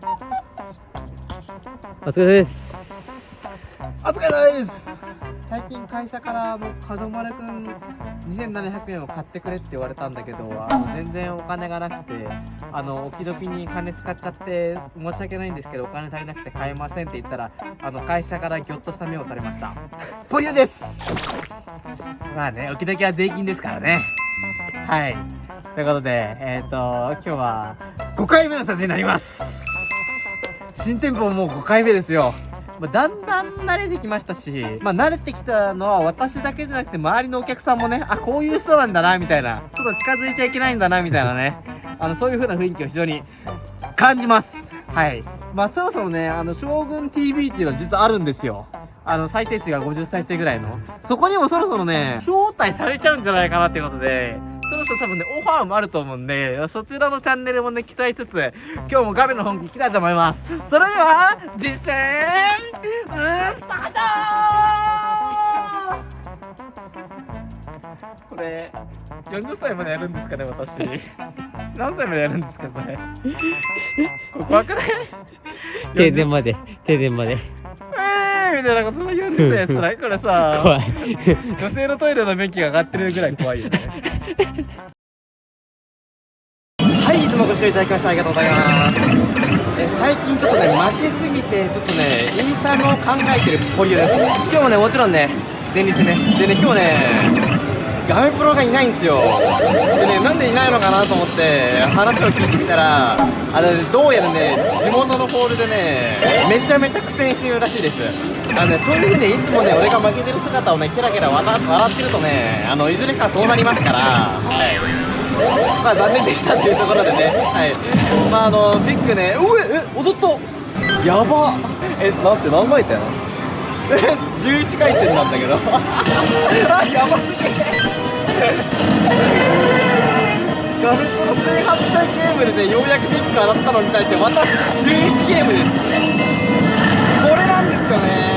お疲れ様です。お疲れ様です。最近会社からもう門丸くん2700円を買ってくれって言われたんだけど全然お金がなくてあのおきどきに金使っちゃって申し訳ないんですけどお金足りなくて買えませんって言ったらあの会社からギョッとした目をされました。ポリオです。まあねおきどきは税金ですからね。はい。ということでえっ、ー、と今日は5回目の撮影になります。新店舗もう5回目ですよまあ、だんだん慣れてきましたし、まあ、慣れてきたのは私だけじゃなくて周りのお客さんもね、あ、こういう人なんだな、みたいな。ちょっと近づいちゃいけないんだな、みたいなね。あの、そういう風な雰囲気を非常に感じます。はい。まあ、そろそろね、あの、将軍 TV っていうのは実はあるんですよ。あの、再生数が50再生ぐらいの。そこにもそろそろね、招待されちゃうんじゃないかなっていうことで、そろそろ多分ね、オファーもあると思うんで、そちらのチャンネルもね、期待つつ、今日も画面の本気いきたいと思います。それでは、実践、スタートこれ、40歳までやるんですかね、私。何歳までやるんですか、これ。これ怖くない？停電まで、停電まで。えーみたいなこと言うんですね、それ。これさ、怖い。女性のトイレの便器が上がってるぐらい怖いよね。はいいつもご視聴いただきましてありがとうございますえ最近ちょっとね負けすぎてちょっとねインターンを考えてるポリオです今日もねもちろんね前日ねでね今日ねガメプロがいないんですよでねなんでいないのかなと思って話を聞いてみたらあの、ね、どうやらね地元のホールでねめちゃめちゃ苦戦してるらしいです。あのねそういうふうにいつもね俺が負けてる姿をねキラキラ笑ってるとねあのいずれかそうなりますから。はい。まあ残念でしたっていうところでね。はい。まああのビッグねうええ踊った。やば。えだって何回転？え11回転なんだけど。あやばすぎガルプロ1800ゲームでねようやくビッグ当たったのに対して私11ゲームです。これなんですよね。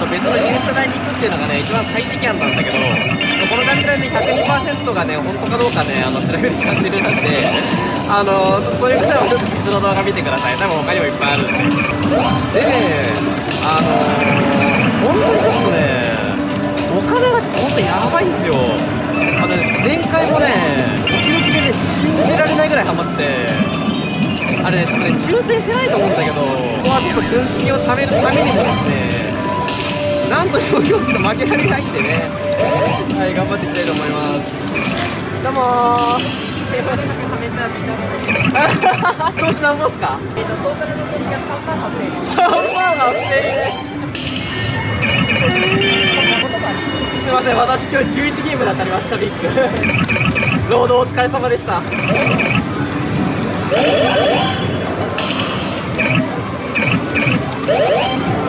やめてあの別の自転車台に行くっていうのがね一番最適案なんだけどこの感じで102%がね本当かどうかねあの調べるチャンネルなんであのそういう方はちょっと別の動画見てください。多分他にもいっぱいあるんで。でねあの本当にちょっとねお金がちょっと本当やばいんですよ。あの、ね、前回もね時々でね信じられないぐらいハマって。あれね多分ね抽選してないと思うんだけどここはちょっと軍資金を貯めるためにもですねなんと商業ちょっと負けられないんでね。はい頑張っていきたいと思います。どうもー。投資なんぼっすか？えっとトータルの投資が3万8000円3万8000円すいません私今日11ゲームで当たりましたビッグ。労働お疲れ様でした。い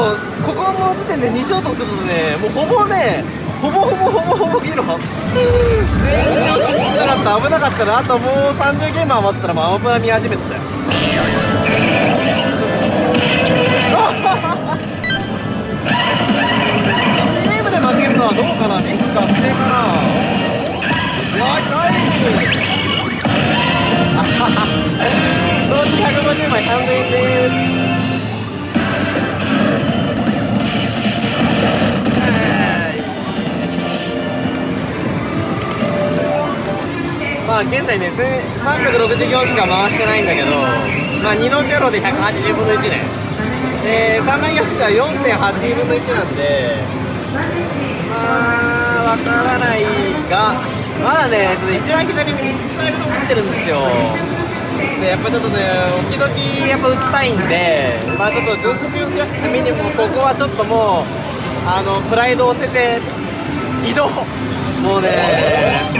ここの時点で2ショートするとねもうほぼねほぼほぼほぼほぼギロ。全然落ち着かなかった危なかったなあともう30ゲーム余ってたらもうアマプラ見始めてたよ。ゲームで負けるのはどうかなビッグ確定かなよしナイス。投資150枚3000円です。あ現在ね364しか回してないんだけどまあ2の0で180分の1ね。で3枚4者は4.8分の1なんでまあわからないがまだね一番左にスタイル持ってるんですよ。でやっぱちょっとね時々やっぱ打ちたいんでまあちょっと常識を増やすためにもここはちょっともうあのプライドを捨てて移動。もうね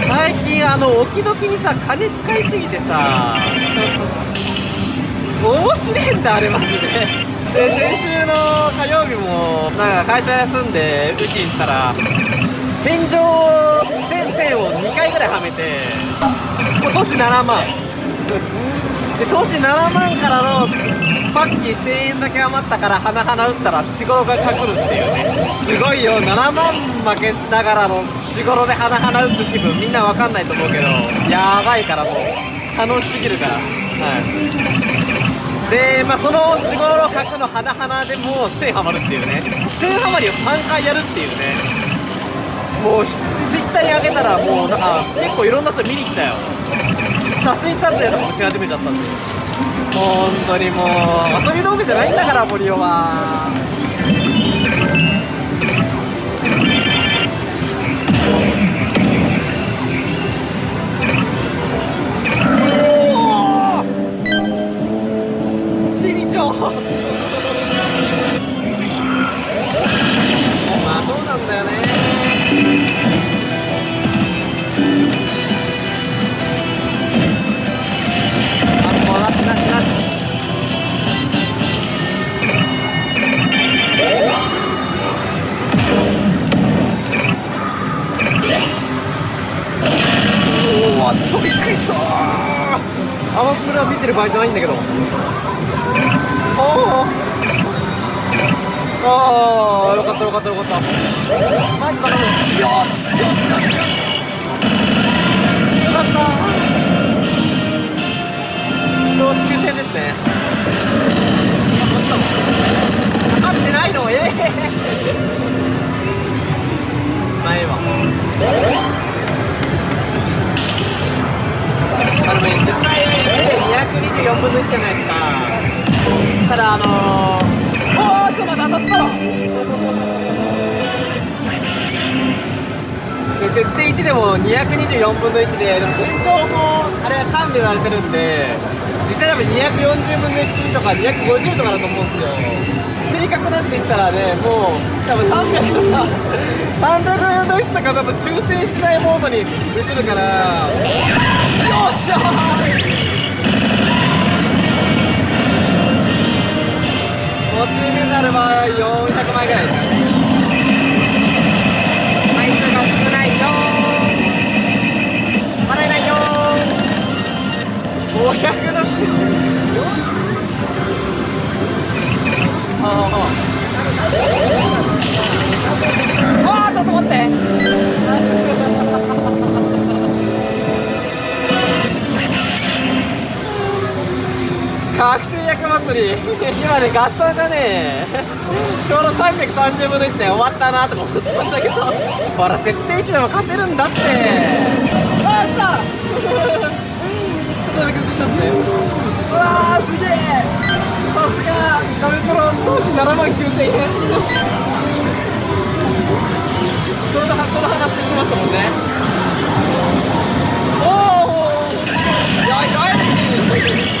最近あの置き時にさ金使いすぎてさ面白いんだあれマジで。で先週の火曜日もなんか会社休んでうちに行ったら天井線線を2回ぐらいはめてもう年7万。で年7万からのパッキー1000円だけ余ったから花々打ったら四五郎がかくるっていうね。すごいよ。7万負けながらの四五郎で花々打つ気分。みんなわかんないと思うけど。やばいからもう。楽しすぎるから。はい。でまあその四五郎角の花々でもう1000ハマるっていうね。1000ハマりを3回やるっていうね。もうたらもうなんか結構いろんな人見に来たよ。写真撮影とかもし始めちゃったんで。本当にもう遊び道具じゃないんだから森尾は。る場合じゃないんだけど。ああよかったよかったよかった。マジ頼むよしよし。よかったよし9 0ですね。かかってないの？ええ。ー、ないわ。軽めに124分の1じゃな。いですかただあのー、おおちょっと待って当たったろ。で設定1でも224分の1ででも現状もあれは勘弁されてるんで実際多分240分の1とか250とかだと思うんですよ正確なんて言ったらねもう多分300とか300分の1とか多分抽選しないモードに移るから。よっしゃー！なれば400枚ぐらいです。確定役祭り。今ね合算がね ちょうど330分の1で終わったなとか思ってたんだけど。ほら設定1でも勝てるんだって。あー来た。ちょっとだけ映しますね。うわーすげえ。さすがガメプロ当時7万9000円。ちょうどこの話してましたもんね。おおよいよい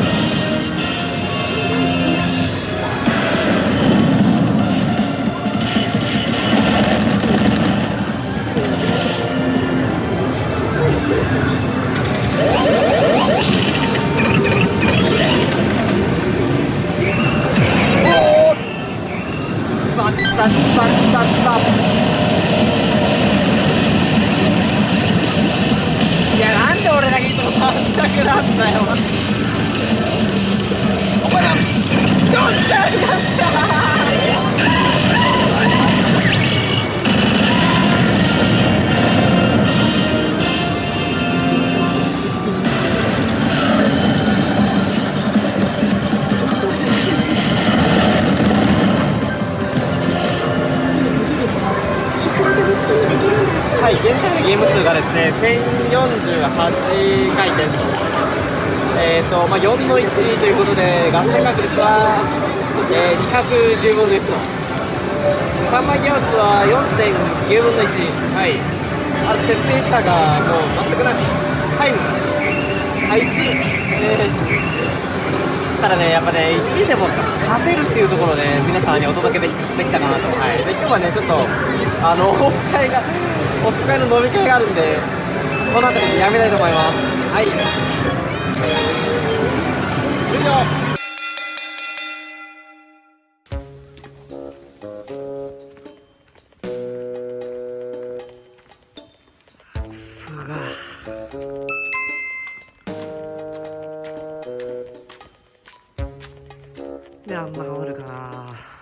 300なんだよ。ゲーム数がですね、1048回転と、えーとまあ、4の1ということで、合戦確率は、えー、210分の1と、3枚ギア数は4.9分の1、はい、あと設定差がもう全くなし、タイム、はい、1、えー、ったらねやっぱね1位でも勝てるっていうところで、皆さんにお届けできできたかなと。はい。で今日はねちょっとあのオフ会がオフ会の飲み会があるんでこの辺りでやめたいと思います。はい。終了。であんなハマるかな